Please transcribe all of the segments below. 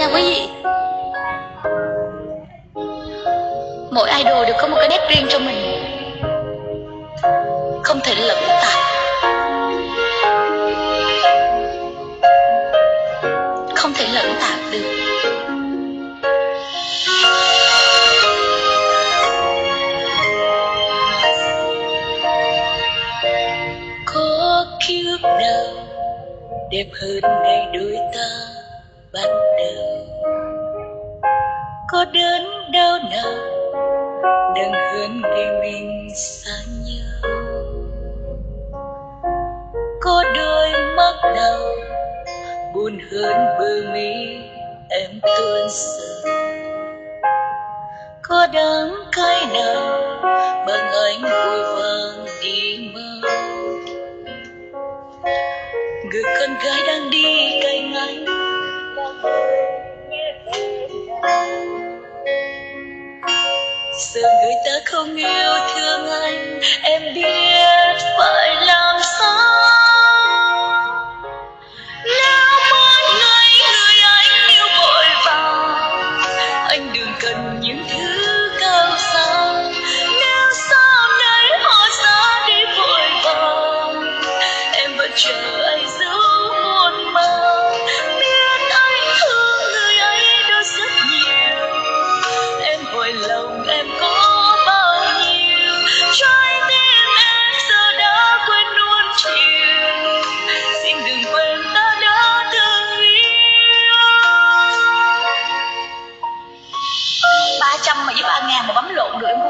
nha quý vị. Mỗi idol đều có một cái nét riêng cho mình. Không thể lẫn tạp không thể lẫn tạp được. Có kiếp nào đẹp hơn ngày đôi ta bắt đầu có đớn đau nào đừng hơn ngày mình xa nhau có đôi mắt nào buồn hơn bờ mi em tuôn sầu có đắng cay nào bằng anh vội vàng đi mau người con gái đang đi cạnh anh giờ người ta không yêu thương anh em biết phải làm sao.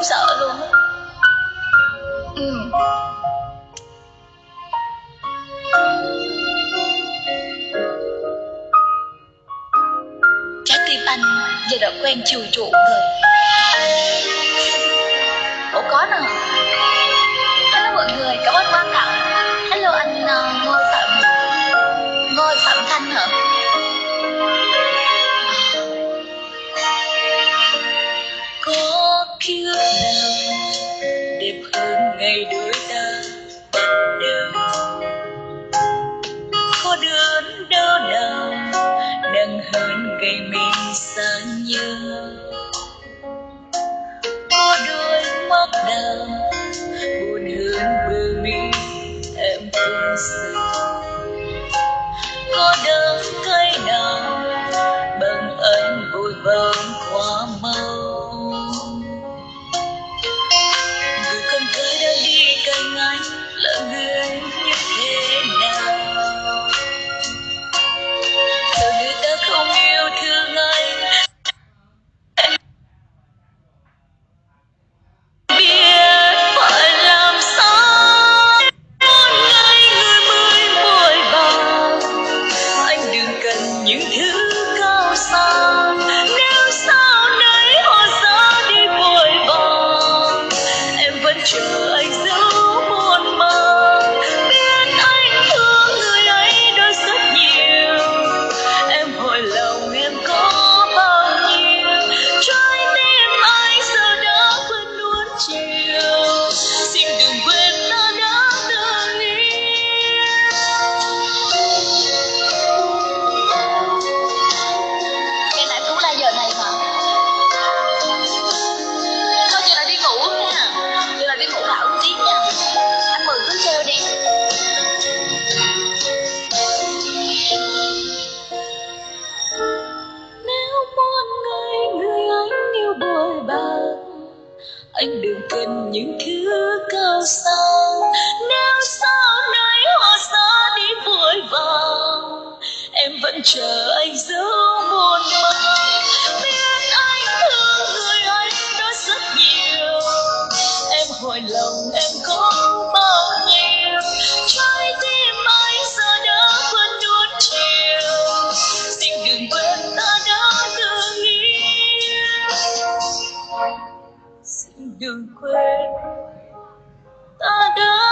Không sợ luôn á. Ừ. trái tim anh giờ đã quen chiều chuộng rồi. Ủa, có nào? Hơn ngày mình xa nhau có đôi mắt nào buồn hơn bờ mi em tuôn rơi có đớn cay nào bằng anh vội vàng những thứ cao xa nếu sau này họ ra đi vội vàng, em vẫn chờ anh giữ anh đừng cần những thứ cao xa. đừng quên. Ta đã